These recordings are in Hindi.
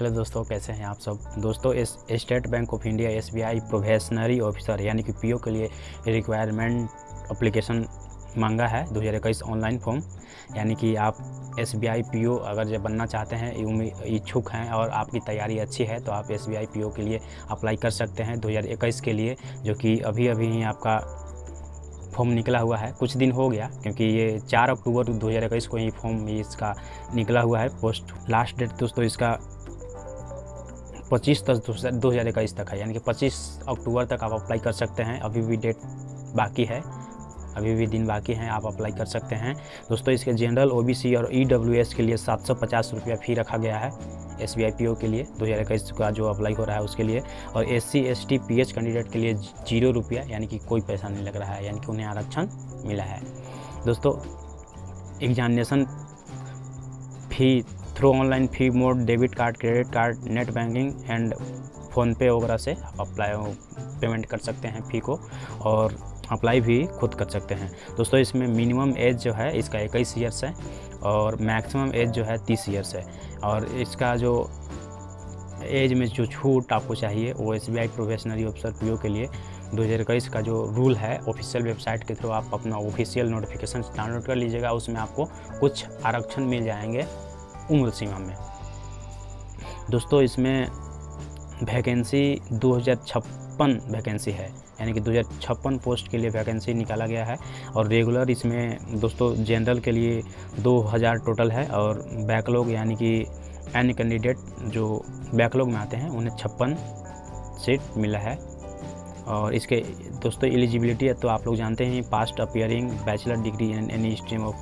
हेलो दोस्तों, कैसे हैं आप सब? दोस्तों, इस state bank of India S B I probationary officer यानी कि पीओ के लिए रिक्वायरमेंट अप्लीकेशन मांगा है, दो हज़ार इक्कीस ऑनलाइन फॉर्म यानी कि आप S B I P O अगर जब बनना चाहते हैं इच्छुक हैं और आपकी तैयारी अच्छी है तो आप S B I P O के लिए अप्लाई कर सकते हैं दो हज़ार इक्कीस के लिए, जो कि अभी अभी ही आपका फॉर्म निकला हुआ है। कुछ दिन हो गया, क्योंकि ये चार अक्टूबर दो हज़ार इक्कीस को ही फॉर्म इसका निकला हुआ है पोस्ट लास्ट डेट दोस्तों, इसका पच्चीस दस दो हज़ार इक्कीस तक है, यानी कि पच्चीस अक्टूबर तक आप अप्लाई कर सकते हैं। अभी भी डेट बाकी है। अभी भी दिन बाकी हैं, आप अप्लाई कर सकते हैं। दोस्तों, इसके जनरल ओबीसी और ईडब्ल्यूएस के लिए सात सौ पचास रुपया फ़ी रखा गया है एस आई पी ओ के लिए, दो हज़ार इक्कीस का जो अप्लाई हो रहा है उसके लिए। और S C S T P H candidate के लिए ज़ीरो रुपया, यानी कि कोई पैसा नहीं लग रहा है, यानी कि उन्हें आरक्षण मिला है। दोस्तों examination fee through online fee mode debit card credit card net banking and PhonePe वगैरह से आप अप्लाई पेमेंट कर सकते हैं फ़ी को और अप्लाई भी खुद कर सकते हैं। दोस्तों, इसमें मिनिमम एज जो है, इसका इक्कीस ईयर्स है और मैक्सिमम एज जो है तीस ईयर्स है और इसका जो एज में जो छूट आपको चाहिए, वो S B I probationary officer PO के लिए दो हज़ार इक्कीस का जो रूल है ऑफिशियल वेबसाइट के थ्रू आप अपना ऑफिशियल नोटिफिकेशन डाउनलोड कर लीजिएगा, उसमें आपको कुछ आरक्षण मिल जाएँगे। उम्र सीमा में। दोस्तों, इसमें वैकेंसी दो हज़ार छप्पन वैकेंसी है। यानी कि दो हज़ार छप्पन पोस्ट के लिए वैकेंसी निकाला गया है और रेगुलर इसमें दोस्तों जनरल के लिए 2000 टोटल है और बैकलॉग यानी कि एन कैंडिडेट जो बैकलॉग में आते हैं, उन्हें छप्पन सीट मिला है। और इसके दोस्तों एलिजिबिलिटी है तो आप लोग जानते हैं passed appearing bachelor degree in any stream of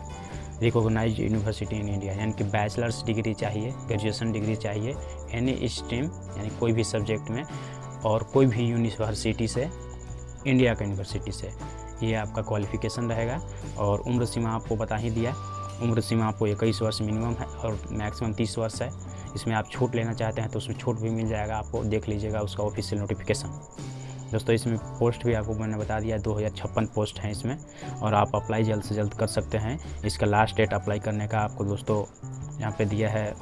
recognise university in India, यानी कि बैचलर्स डिग्री चाहिए, ग्रेजुएशन डिग्री चाहिए एनी स्ट्रीम, यानी कोई भी सब्जेक्ट में, और कोई भी यूनिवर्सिटी से, इंडिया का यूनिवर्सिटी से, ये आपका क्वालिफिकेशन रहेगा। और उम्र सीमा आपको बता ही दिया, उम्र सीमा आपको इक्कीस वर्ष मिनिमम है, और मैक्सिमम तीस वर्ष है। इसमें आप छूट लेना चाहते हैं तो उसमें छूट भी मिल जाएगा, आपको देख लीजिएगा उसका ऑफिशियल नोटिफिकेशन। दोस्तों, इसमें पोस्ट भी आपको मैंने बता दिया, दो हज़ार छप्पन पोस्ट हैं इसमें, और आप अप्लाई जल्द से जल्द कर सकते हैं। इसका लास्ट डेट अप्लाई करने का आपको दोस्तों, यहाँ पे दिया है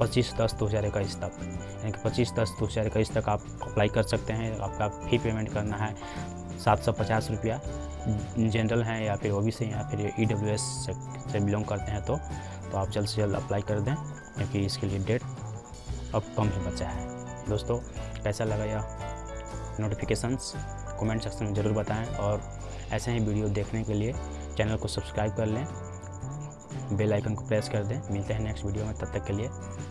पच्चीस दस दो हज़ार इक्कीस तक। यानी कि पच्चीस दस दो हज़ार इक्कीस तक आप अप्लाई कर सकते हैं। आपका फ़ी पेमेंट करना है सात सौ पचास रुपया। जनरल हैं या फिर ओ सी या फिर ई डब्ल्यू एस से बिलोंग करते हैं तो तो आप जल्द से जल्द अप्लाई कर दें, क्योंकि इसके लिए डेट अब कम ही बचा है। दोस्तों कैसा लगा यह नोटिफिकेशंस कमेंट सेक्शन में ज़रूर बताएँ और ऐसे ही वीडियो देखने के लिए चैनल को सब्सक्राइब कर लें। बेल आइकन को प्रेस कर दें। मिलते हैं नेक्स्ट वीडियो में, तब तक के लिए।